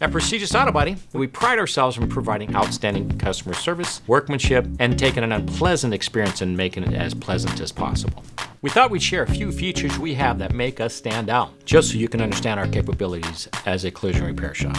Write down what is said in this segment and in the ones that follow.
At Prestigious Auto Body, we pride ourselves on providing outstanding customer service, workmanship, and taking an unpleasant experience and making it as pleasant as possible. We thought we'd share a few features we have that make us stand out, just so you can understand our capabilities as a collision repair shop.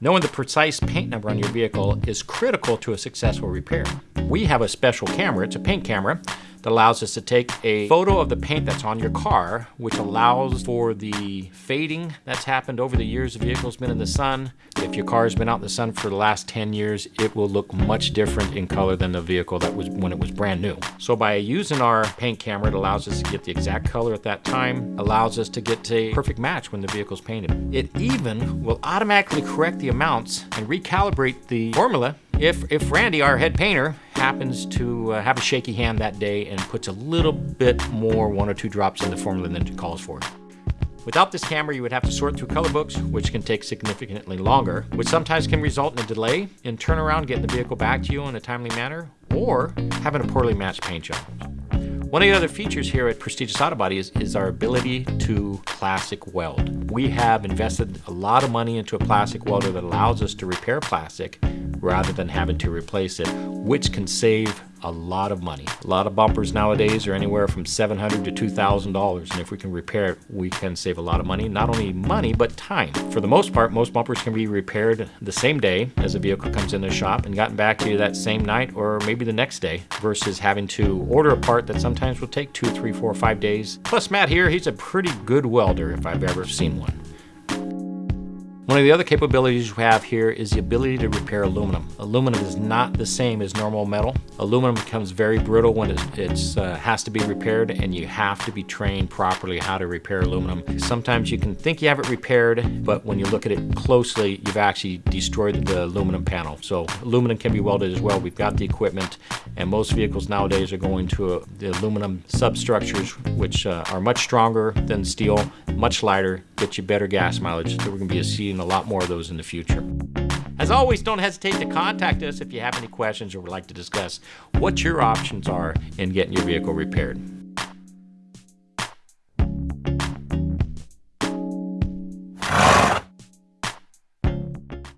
Knowing the precise paint number on your vehicle is critical to a successful repair. We have a special camera, it's a paint camera, that allows us to take a photo of the paint that's on your car, which allows for the fading that's happened over the years the vehicle's been in the sun. If your car has been out in the sun for the last 10 years, it will look much different in color than the vehicle that was when it was brand new. So by using our paint camera, it allows us to get the exact color at that time, allows us to get a perfect match when the vehicle's painted. It even will automatically correct the amounts and recalibrate the formula if, if Randy, our head painter, happens to uh, have a shaky hand that day and puts a little bit more, one or two drops in the formula than it calls for. Without this camera, you would have to sort through color books, which can take significantly longer, which sometimes can result in a delay in turnaround getting the vehicle back to you in a timely manner, or having a poorly matched paint job. One of the other features here at Prestigious Auto Body is, is our ability to plastic weld. We have invested a lot of money into a plastic welder that allows us to repair plastic rather than having to replace it, which can save a lot of money. A lot of bumpers nowadays are anywhere from $700 to $2,000 and if we can repair it, we can save a lot of money. Not only money, but time. For the most part, most bumpers can be repaired the same day as a vehicle comes in the shop and gotten back to you that same night or maybe the next day versus having to order a part that sometimes will take two, three, four, five days. Plus Matt here, he's a pretty good welder if I've ever seen one. One of the other capabilities we have here is the ability to repair aluminum. Aluminum is not the same as normal metal. Aluminum becomes very brittle when it it's, uh, has to be repaired and you have to be trained properly how to repair aluminum. Sometimes you can think you have it repaired, but when you look at it closely, you've actually destroyed the aluminum panel. So aluminum can be welded as well. We've got the equipment and most vehicles nowadays are going to a, the aluminum substructures, which uh, are much stronger than steel, much lighter, get you better gas mileage. So we're gonna be seeing a lot more of those in the future. As always, don't hesitate to contact us if you have any questions or would like to discuss what your options are in getting your vehicle repaired.